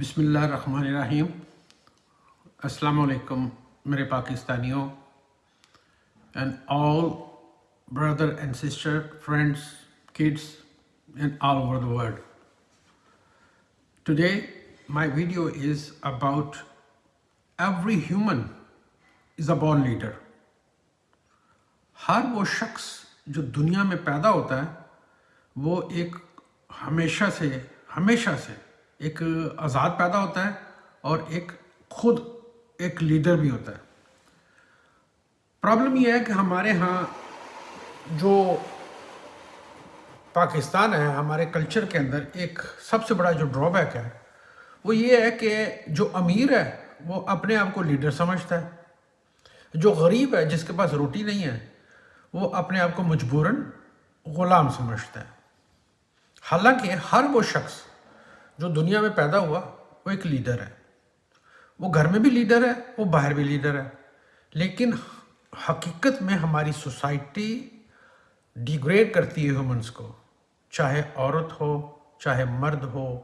بسم اللہ الرحمن الرحیم۔ السلام علیکم میرے پاکستانیوں and all brother and sister friends kids and all over the world today my video is about every human is a born leader ہر وہ شخص جو دنیا میں پیدا ہوتا ہے وہ ایک ہمیشہ سے ہمیشہ سے ایک آزاد پیدا ہوتا ہے اور ایک خود ایک لیڈر بھی ہوتا ہے۔ پرابلم یہ ہے کہ ہمارے ہاں جو پاکستان ہے، ہمارے کلچر کے اندر ایک سب سے بڑا جو ڈرا بیک ہے، وہ یہ ہے کہ جو امیر ہے، وہ اپنے آپ کو لیڈر سمجھتا ہے۔ جو غریب ہے، جس کے پاس روٹی نہیں ہے، وہ اپنے آپ کو مجبوراً غلام سمجھتا ہے۔ حالانکہ ہر وہ شخص جو دنیا میں پیدا ہوا، وہ ایک لیڈر ہے۔ وہ گھر میں بھی لیڈر ہے، وہ باہر بھی لیڈر ہے۔ لیکن حقیقت میں ہماری سوسائٹی ڈیگریڈ کرتی ہے ہیومنس کو، چاہے عورت ہو، چاہے مرد ہو،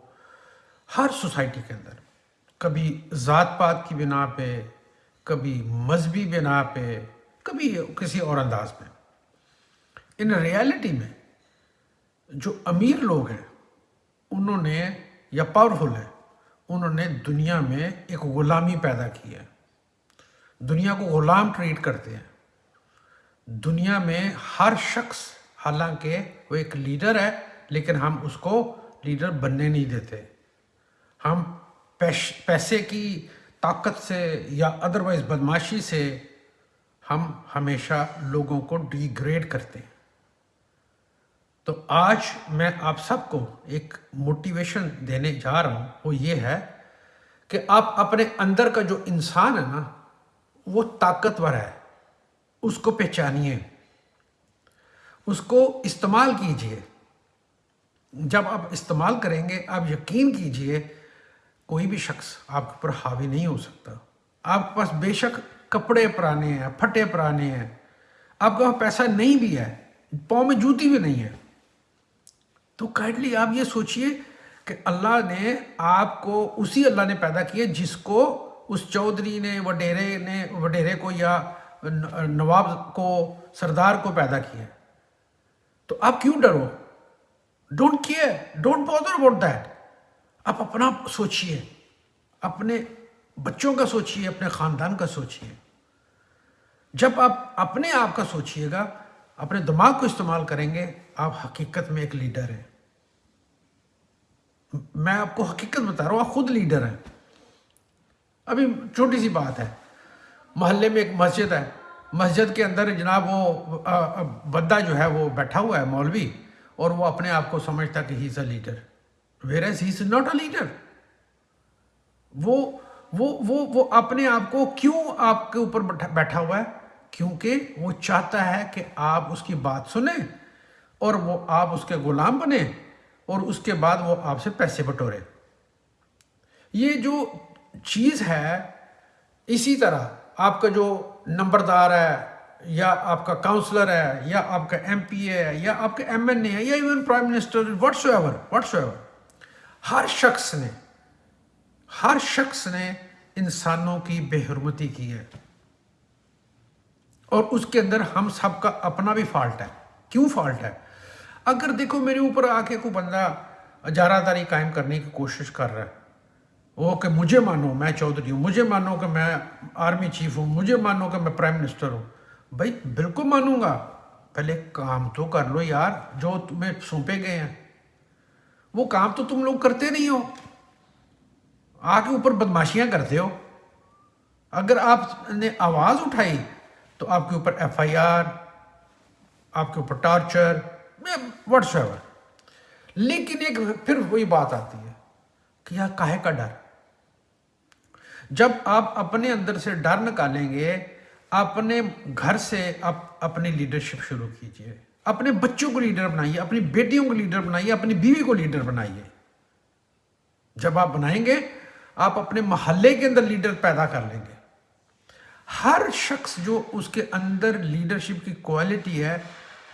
ہر سوسائٹی کے اندر۔ کبھی ذات پات کی بنا پہ، کبھی مذہبی بنا پہ، کبھی کسی اور انداز میں۔ ان ریالٹی میں جو امیر لوگ ہیں، انہوں نے یا پاورفل ہے، انہوں نے دنیا میں ایک غلامی پیدا کی ہے۔ دنیا کو غلام ٹریٹ کرتے ہیں۔ دنیا میں ہر شخص، حالانکہ وہ ایک لیڈر ہے، لیکن ہم اس کو لیڈر بننے نہیں دیتے۔ ہم پیسے کی طاقت سے یا ادروائز بدماشی سے ہم ہمیشہ لوگوں کو ڈیگریڈ کرتے ہیں۔ تو آج میں آپ سب کو ایک موٹیویشن دینے جا رہا ہوں، وہ یہ ہے کہ آپ اپنے اندر کا جو انسان ہے نا، وہ طاقتور ہے۔ اس کو پہچانیے، اس کو استعمال کیجیے جب آپ استعمال کریں گے، آپ یقین کیجیے کوئی بھی شخص آپ کے اوپر حاوی نہیں ہو سکتا۔ آپ کے پاس بے شک کپڑے پرانے ہیں، پھٹے پرانے ہیں۔ آپ کے پاس پیسہ نہیں بھی ہے، پاؤں میں جوتی بھی نہیں ہے۔ تو کائنڈلی آپ یہ سوچئے کہ اللہ نے آپ کو اسی اللہ نے پیدا کیا جس کو اس چودھری نے، وڈیرے نے، وڈیرے کو یا نواب کو، سردار کو پیدا کیا۔ تو آپ کیوں ڈرو؟ Don't care don't bother about that آپ اپنا سوچئے، اپنے بچوں کا سوچئے، اپنے خاندان کا سوچئے۔ جب آپ اپنے آپ کا سوچئے گا، اپنے دماغ کو استعمال کریں گے، آپ حقیقت میں ایک لیڈر ہیں۔ میں آپ کو حقیقت بتا رہا ہوں، آپ خود لیڈر ہیں۔ ابھی چھوٹی سی بات ہے۔ محلے میں ایک مسجد ہے۔ مسجد کے اندر جناب وہ بدہ جو ہے وہ بیٹھا ہوا ہے، مولوی، اور وہ اپنے آپ کو سمجھتا کہ he is a leader whereas he is not a leader وہ وہ وہ وہ اپنے آپ کو کیوں آپ کے اوپر بیٹھا ہوا ہے؟ کیونکہ وہ چاہتا ہے کہ آپ اس کی بات سنیں اور وہ آپ اس کے غلام بنیں۔ اور اس کے بعد وہ آپ سے پیسے بٹورے۔ یہ جو چیز ہے، اسی طرح آپ کا جو نمبردار ہے، یا آپ کا کاؤنسلر ہے، یا آپ کا ایم پی اے ہے، یا آپ کا ایم این اے ہے، یا even prime minister whatsoever whatsoever ہر شخص نے، ہر شخص نے انسانوں کی بے حرمتی کی ہے۔ اور اس کے اندر ہم سب کا اپنا بھی فالٹ ہے۔ کیوں فالٹ ہے؟ اگر دیکھو میرے اوپر آ کے کوئی بندہ اجارہ داری قائم کرنے کی کوشش کر رہا ہے۔ وہ کہ مجھے مانو، میں چودھری ہوں، مجھے مانو کہ میں آرمی چیف ہوں، مجھے مانو کہ میں پرائم منسٹر ہوں۔ بھائی بالکل مانوں گا۔ پہلے کام تو کر لو یار، جو تمہیں سونپے گئے ہیں۔ وہ کام تو تم لوگ کرتے نہیں ہو۔ آ کے اوپر بدماشیاں کرتے ہو۔ اگر آپ نے آواز اٹھائی تو آپ کے اوپر ایف آئی آر، آپ کے اوپر ٹارچر واٹس ایور لیکن ایک پھر وہی بات آتی ہے کہ یار کاہے کا ڈر۔ جب آپ اپنے اندر سے ڈر نکالیں گے، اپنے گھر سے آپ اپنی لیڈرشپ شروع کیجیے۔ اپنے بچوں کو لیڈر بنائیے، اپنی بیٹیوں کو لیڈر بنائیے، اپنی بیوی کو لیڈر بنائیے۔ جب آپ بنائیں گے، آپ اپنے محلے کے اندر لیڈر پیدا کر لیں گے۔ ہر شخص جو اس کے اندر لیڈرشپ کی کوالٹی ہے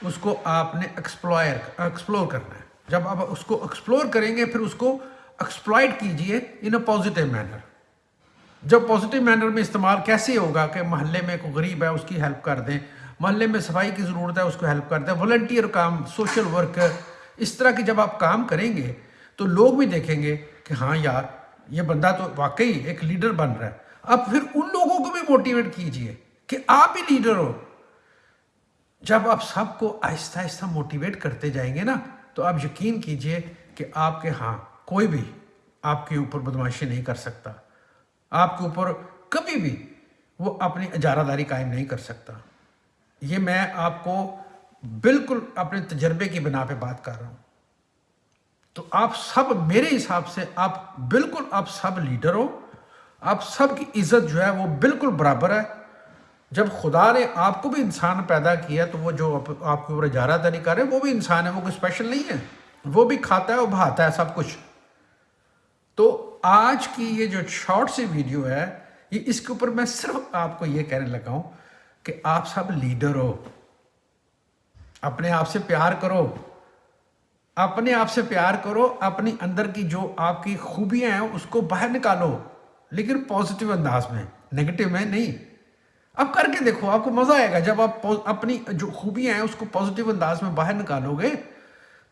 اس کو آپ نے ایکسپلائر ایکسپلور کرنا ہے۔ جب آپ اس کو ایکسپلور کریں گے، پھر اس کو ایکسپلائٹ کیجیے ان اے پازیٹیو مینر جب پازیٹیو مینر میں استعمال کیسے ہوگا کہ محلے میں کوئی غریب ہے، اس کی ہیلپ کر دیں۔ محلے میں صفائی کی ضرورت ہے، اس کو ہیلپ کر دیں۔ والنٹیئر کام سوشل ورک اس طرح کی جب آپ کام کریں گے، تو لوگ بھی دیکھیں گے کہ ہاں یار، یہ بندہ تو واقعی ایک لیڈر بن رہا ہے۔ اب پھر ان لوگوں کو بھی موٹیویٹ کیجیے کہ آپ ہی لیڈر ہو۔ جب آپ سب کو آہستہ آہستہ موٹیویٹ کرتے جائیں گے نا، تو آپ یقین کیجیے کہ آپ کے ہاں کوئی بھی آپ کے اوپر بدماشی نہیں کر سکتا۔ آپ کے اوپر کبھی بھی وہ اپنی اجارہ داری قائم نہیں کر سکتا۔ یہ میں آپ کو بالکل اپنے تجربے کی بنا پہ بات کر رہا ہوں۔ تو آپ سب میرے حساب سے آپ بالکل آپ سب لیڈر ہو۔ آپ سب کی عزت جو ہے وہ بالکل برابر ہے۔ جب خدا نے آپ کو بھی انسان پیدا کیا تو وہ جو آپ کے اوپر اجارہ داری کر رہے، وہ بھی انسان ہے، وہ کوئی اسپیشل نہیں ہے۔ وہ بھی کھاتا ہے، وہ بہاتا ہے سب کچھ۔ تو آج کی یہ جو شارٹ سی ویڈیو ہے، یہ اس کے اوپر میں صرف آپ کو یہ کہنے لگا ہوں کہ آپ سب لیڈر ہو۔ اپنے آپ سے پیار کرو۔ اپنے آپ سے پیار کرو، اپنی اندر کی جو آپ کی خوبیاں ہیں، اس کو باہر نکالو۔ لیکن پازیٹیو انداز میں نگیٹو میں نہیں۔ اب کر کے دیکھو، آپ کو مزہ آئے گا۔ جب آپ اپنی جو خوبیاں ہیں، اس کو پازیٹیو انداز میں باہر نکالو گے،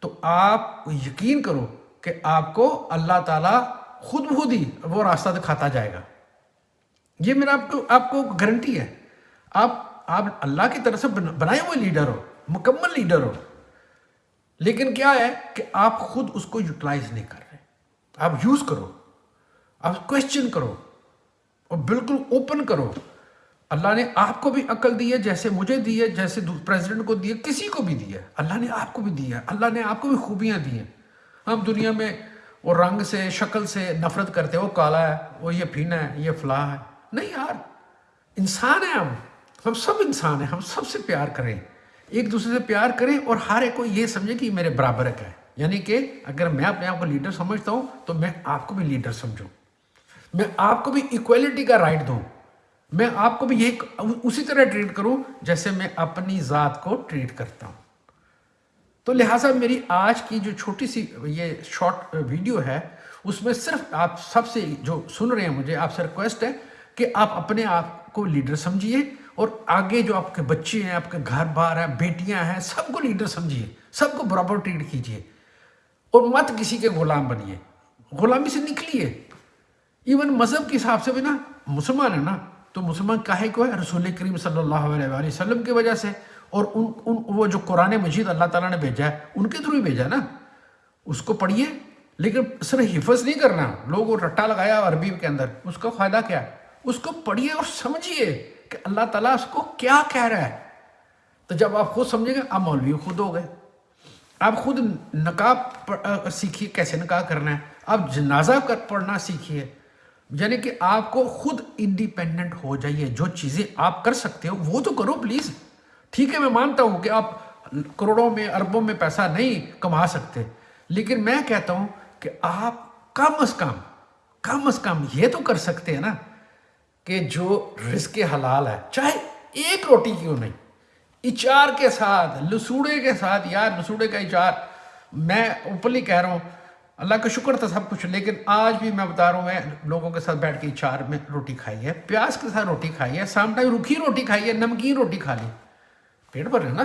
تو آپ یقین کرو کہ آپ کو اللہ تعالیٰ خود بخود ہی وہ راستہ دکھاتا جائے گا۔ یہ میرا آپ کو آپ کو گارنٹی ہے۔ آپ آپ اللہ کی طرف سے بنائے ہوئے لیڈر ہو، مکمل لیڈر ہو۔ لیکن کیا ہے کہ آپ خود اس کو یوٹیلائز نہیں کر رہے۔ آپ یوز کرو، آپ کوشچن کرو اور بالکل اوپن کرو۔ اللہ نے آپ کو بھی عقل دی ہے، جیسے مجھے دی ہے، جیسے پریزیڈنٹ کو دی ہے، کسی کو بھی دی ہے۔ اللہ نے آپ کو بھی دی ہے۔ اللہ نے آپ کو بھی خوبیاں دی ہیں۔ ہم دنیا میں وہ رنگ سے، شکل سے نفرت کرتے وہ کالا ہے، وہ یہ پھینا ہے، یہ فلاح ہے۔ نہیں یار، انسان ہے ہم۔ ہم سب انسان ہیں۔ ہم سب سے پیار کریں۔ ایک دوسرے سے پیار کریں اور ہر ایک کو یہ سمجھے کہ میرے برابر ہے۔ یعنی کہ اگر میں اپنے آپ کو لیڈر سمجھتا ہوں تو میں آپ کو بھی لیڈر سمجھوں۔ میں آپ کو بھی ایکویلٹی کا رائٹ دوں۔ میں آپ کو بھی یہ اسی طرح ٹریٹ کروں جیسے میں اپنی ذات کو ٹریٹ کرتا ہوں۔ تو لہٰذا میری آج کی جو چھوٹی سی یہ شارٹ ویڈیو ہے، اس میں صرف آپ سب سے جو سن رہے ہیں مجھے، آپ سے ریکویسٹ ہے کہ آپ اپنے آپ کو لیڈر سمجھیے اور آگے جو آپ کے بچے ہیں، آپ کے گھر بار ہیں، بیٹیاں ہیں، سب کو لیڈر سمجھیے، سب کو برابر ٹریٹ کیجیے اور مت کسی کے غلام بنیے۔ غلامی سے نکلیے۔ ایون مذہب کے حساب سے بھی نا، مسلمان ہے نا تو مسلمان کاہے کو ہے؟ رسول کریم صلی اللہ علیہ وآلہ وسلم کی وجہ سے۔ اور ان ان، وہ جو قرآن مجید اللہ تعالیٰ نے بھیجا ہے، ان کے تھرو ہی بھیجا نا۔ اس کو پڑھیے، لیکن صرف حفظ نہیں کرنا۔ لوگ وہ رٹا لگایا عربی کے اندر۔ اس کا فائدہ کیا ہے؟ اس کو پڑھیے اور سمجھیے کہ اللہ تعالیٰ اس کو کیا کہہ رہا ہے۔ تو جب آپ خود سمجھیں گے، آپ مولوی خود ہو گئے۔ آپ خود نکاح سیکھیے کیسے نکاح کرنا ہے۔ آپ جنازہ پڑھنا سیکھیے۔ یعنی کہ آپ کو خود انڈیپینڈنٹ ہو جائیے، جو چیزیں آپ کر سکتے ہو، وہ تو کرو پلیز ٹھیک ہے، میں مانتا ہوں کہ آپ کروڑوں میں، اربوں میں پیسہ نہیں کما سکتے، لیکن میں کہتا ہوں کہ آپ کم از کم کم از کم یہ تو کر سکتے ہیں نا کہ جو رزق حلال ہے، چاہے ایک روٹی کیوں نہیں، اچار کے ساتھ، لسوڑے کے ساتھ، یار لسوڑے کا اچار، میں اوپرلی کہہ رہا ہوں اللہ کا شکر تھا سب کچھ، لیکن آج بھی میں بتا رہا ہوں، میں لوگوں کے ساتھ بیٹھ کے اچار میں روٹی کھائی ہے، پیاز کے ساتھ روٹی کھائی ہے، سام ٹائم رکھی روٹی کھائی ہے، نمکین روٹی کھا لی۔ پیٹ بھر رہے نا؟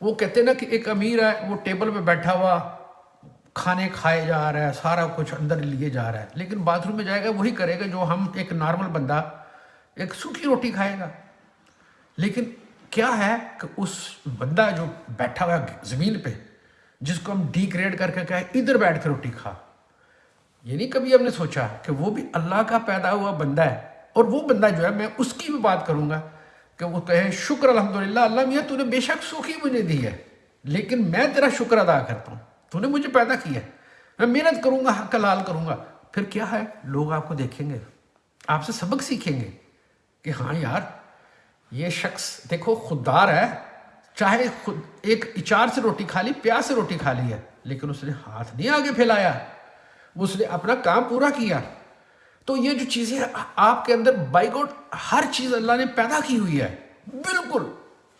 وہ کہتے ہیں نا کہ ایک امیر ہے، وہ ٹیبل پہ بیٹھا ہوا، کھانے کھائے جا رہا ہے، سارا کچھ اندر لیے جا رہا ہے۔ لیکن باتھ روم میں جائے گا، وہی کرے گا جو ہم ایک نارمل بندہ ایک سوکھی روٹی کھائے گا۔ لیکن کیا ہے کہ اس بندہ جو بیٹھا ہوا ہے زمین پہ جس کو ہم ڈی گریڈ کر کے کہے ادھر بیٹھ کے روٹی کھا۔ یہ نہیں کبھی ہم نے سوچا کہ وہ بھی اللہ کا پیدا ہوا بندہ ہے اور وہ بندہ جو ہے میں اس کی بھی بات کروں گا کہ وہ کہے، شکر الحمدللہ، اللہ میاں، تو نے بے شک سوکھی مجھے دی ہے، لیکن میں تیرا شکر ادا کرتا ہوں، تو نے مجھے پیدا کیا ہے۔ میں محنت کروں گا، حق لال کروں گا۔ پھر کیا ہے؟ لوگ آپ کو دیکھیں گے، آپ سے سبق سیکھیں گے کہ ہاں یار، یہ شخص دیکھو خوددار ہے۔ چاہے خود ایک اچار سے روٹی کھا لی، پیاز سے روٹی کھا لی ہے، لیکن اس نے ہاتھ نہیں آگے پھیلایا۔ اس نے اپنا کام پورا کیا۔ تو یہ جو چیزیں آپ کے اندر بائی گوڈ ہر چیز اللہ نے پیدا کی ہوئی ہے۔ بالکل۔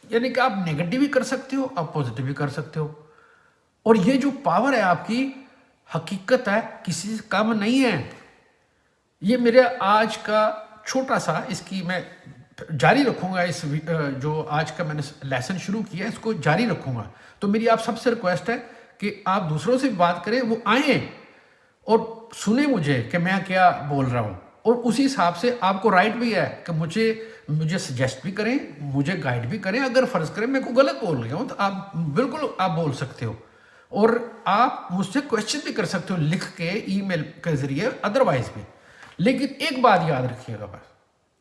یعنی کہ آپ نگیٹو بھی کر سکتے ہو، آپ پازیٹیو بھی کر سکتے ہو۔ اور یہ جو پاور ہے آپ کی، حقیقت ہے، کسی سے کم نہیں ہے۔ یہ میرے آج کا چھوٹا سا، اس کی میں جاری رکھوں گا اس جو آج کا میں نے لیسن شروع کیا اس کو جاری رکھوں گا۔ تو میری آپ سب سے ریکویسٹ ہے کہ آپ دوسروں سے بات کریں، وہ آئیں اور سنیں مجھے کہ میں کیا بول رہا ہوں۔ اور اسی حساب سے آپ کو رائٹ بھی ہے کہ مجھے مجھے سجیسٹ بھی کریں، مجھے گائیڈ بھی کریں۔ اگر فرض کریں میں کو غلط بول گیا ہوں، تو آپ بالکل آپ بول سکتے ہو۔ اور آپ مجھ سے کوشچن بھی کر سکتے ہو لکھ کے ای میل کے ذریعے ادروائز بھی۔ لیکن ایک بات یاد رکھیے گا بس،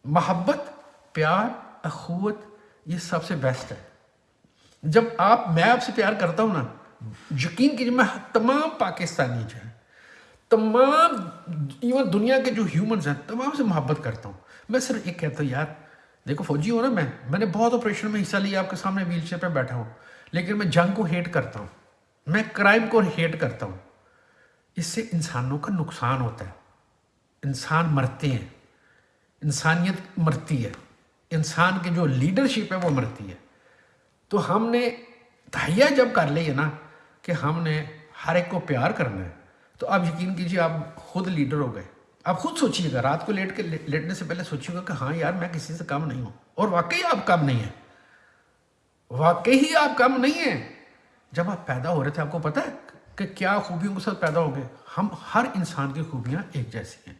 محبت پیار، اخوت، یہ سب سے بیسٹ ہے۔ جب آپ، میں آپ سے پیار کرتا ہوں نا، یقین کیجیے میں تمام پاکستانی جو ہیں، تمام ایون دنیا کے جو ہیومنز ہیں، تمام سے محبت کرتا ہوں۔ میں صرف ایک کہتا ہوں، یار، دیکھو فوجی ہوں نا میں میں نے بہت آپریشن میں حصہ لیا، آپ کے سامنے ویل چیئر پہ بیٹھا ہوں، لیکن میں جنگ کو ہیٹ کرتا ہوں۔ میں کرائم کو ہیٹ کرتا ہوں۔ اس سے انسانوں کا نقصان ہوتا ہے۔ انسان مرتے ہیں۔ انسانیت مرتی ہے۔ انسان کی جو لیڈرشپ ہے وہ مرتی ہے۔ تو ہم نے تہیا جب کر لی ہے نا کہ ہم نے ہر ایک کو پیار کرنا ہے، تو آپ یقین کیجیے آپ خود لیڈر ہو گئے۔ آپ خود سوچیے گا، رات کو لیٹ کے لیٹنے سے پہلے سوچیے گا کہ ہاں یار، میں کسی سے کم نہیں ہوں۔ اور واقعی آپ کم نہیں ہیں۔ واقعی آپ کم نہیں ہیں۔ جب آپ پیدا ہو رہے تھے، آپ کو پتا ہے کہ کیا خوبیوں کے ساتھ پیدا ہو گئے۔ ہم ہر انسان کی خوبیاں ایک جیسی ہیں۔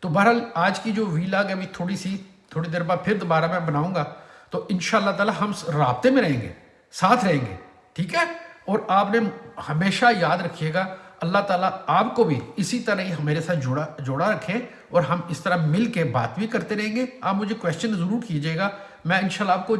تو بہرحال آج کی جو ویلاگ ہے، ابھی تھوڑی سی تھوڑی دیر بعد پھر دوبارہ میں بناؤں گا۔ تو ان شاء اللہ تعالیٰ ہم رابطے میں رہیں گے، ساتھ رہیں گے، ٹھیک ہے؟ اور آپ نے ہمیشہ یاد رکھیے گا، اللہ تعالیٰ آپ کو بھی اسی طرح ہی میرے ساتھ جوڑا جوڑا رکھیں اور ہم اس طرح مل کے بات بھی کرتے رہیں گے۔ آپ مجھے کوشچن ضرور کیجیے گا، میں انشاءاللہ آپ کو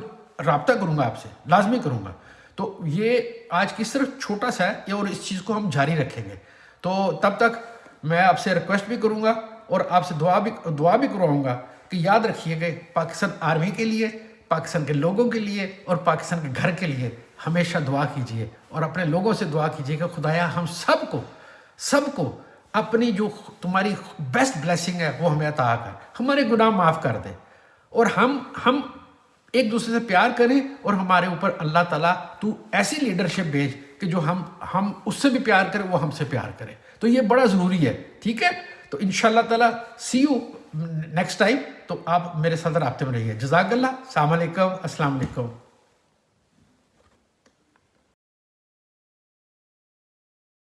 رابطہ کروں گا آپ سے، لازمی کروں گا۔ تو یہ آج کی صرف چھوٹا سا ہے اور اس چیز کو ہم جاری رکھیں گے۔ تو تب تک میں آپ سے ریکویسٹ بھی کروں گا اور آپ سے دعا بھی دعا بھی کرواؤں گا۔ کہ یاد رکھیے گئے پاکستان آرمی کے لیے، پاکستان کے لوگوں کے لیے اور پاکستان کے گھر کے لیے ہمیشہ دعا کیجیے اور اپنے لوگوں سے دعا کیجیے کہ خدایا ہم سب کو سب کو اپنی جو تمہاری بیسٹ بلیسنگ ہے وہ ہمیں عطا کر، ہمارے گناہ معاف کر دے اور ہم ہم ایک دوسرے سے پیار کریں اور ہمارے اوپر اللہ تعالیٰ تو ایسی لیڈرشپ بھیج کہ جو ہم ہم اس سے بھی پیار کریں، وہ ہم سے پیار کرے تو یہ بڑا ضروری ہے، ٹھیک ہے؟ تو ان شاء اللہ تعالیٰ سی یو نیکسٹ ٹائم تو آپ میرے ساتھ رابطے میں رہیے۔ جزاک اللہ السلام علیکم السلام علیکم۔